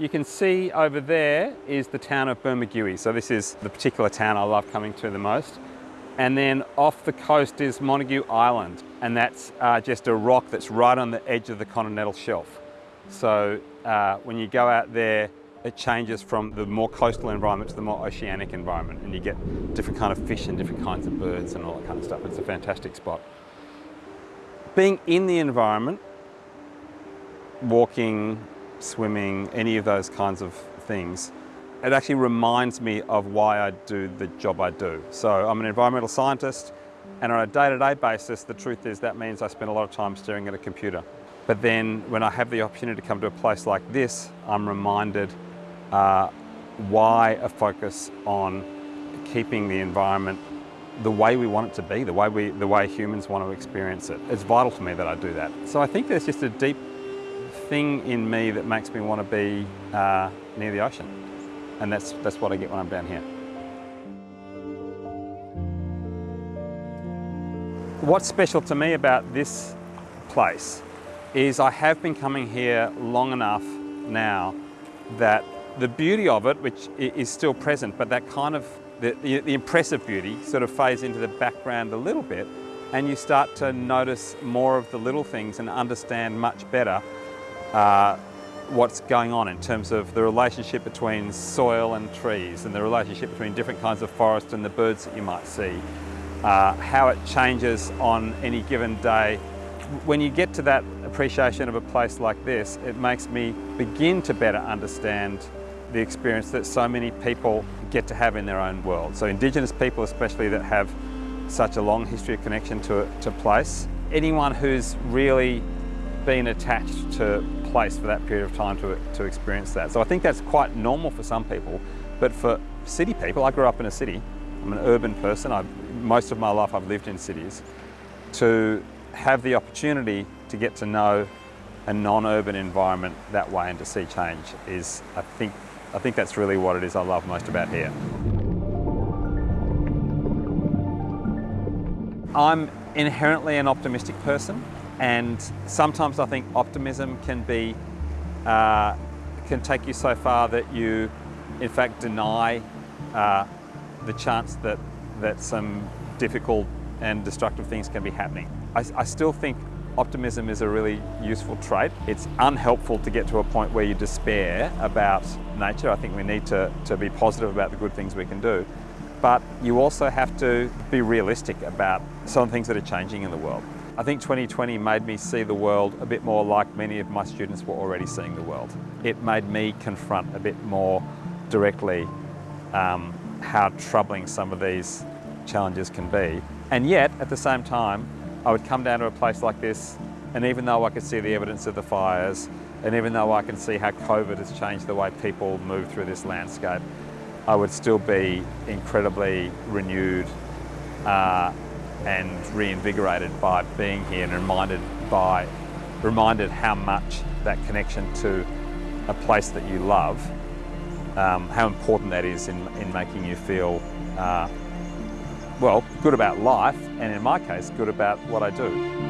You can see over there is the town of Bermagui. So this is the particular town I love coming to the most. And then off the coast is Montague Island, and that's uh, just a rock that's right on the edge of the continental shelf. So uh, when you go out there, it changes from the more coastal environment to the more oceanic environment, and you get different kind of fish and different kinds of birds and all that kind of stuff. It's a fantastic spot. Being in the environment, walking, swimming, any of those kinds of things, it actually reminds me of why I do the job I do. So I'm an environmental scientist and on a day-to-day -day basis, the truth is that means I spend a lot of time staring at a computer. But then when I have the opportunity to come to a place like this, I'm reminded uh, why a focus on keeping the environment the way we want it to be, the way, we, the way humans want to experience it. It's vital to me that I do that. So I think there's just a deep thing in me that makes me want to be uh, near the ocean. And that's, that's what I get when I'm down here. What's special to me about this place is I have been coming here long enough now that the beauty of it, which is still present, but that kind of, the, the, impressive beauty sort of fades into the background a little bit and you start to notice more of the little things and understand much better uh, what's going on in terms of the relationship between soil and trees and the relationship between different kinds of forest and the birds that you might see, uh, how it changes on any given day. When you get to that appreciation of a place like this, it makes me begin to better understand the experience that so many people get to have in their own world. So Indigenous people especially that have such a long history of connection to, to place. Anyone who's really been attached to place for that period of time to, to experience that. So I think that's quite normal for some people, but for city people, I grew up in a city, I'm an urban person, I've, most of my life I've lived in cities, to have the opportunity to get to know a non-urban environment that way and to see change is, I think, I think that's really what it is I love most about here. I'm inherently an optimistic person. And sometimes I think optimism can be, uh, can take you so far that you in fact deny uh, the chance that, that some difficult and destructive things can be happening. I, I still think optimism is a really useful trait. It's unhelpful to get to a point where you despair about nature. I think we need to, to be positive about the good things we can do. But you also have to be realistic about some things that are changing in the world. I think 2020 made me see the world a bit more like many of my students were already seeing the world. It made me confront a bit more directly um, how troubling some of these challenges can be. And yet, at the same time, I would come down to a place like this, and even though I could see the evidence of the fires, and even though I can see how COVID has changed the way people move through this landscape, I would still be incredibly renewed uh, and reinvigorated by being here and reminded by reminded how much that connection to a place that you love, um, how important that is in, in making you feel, uh, well, good about life, and in my case, good about what I do.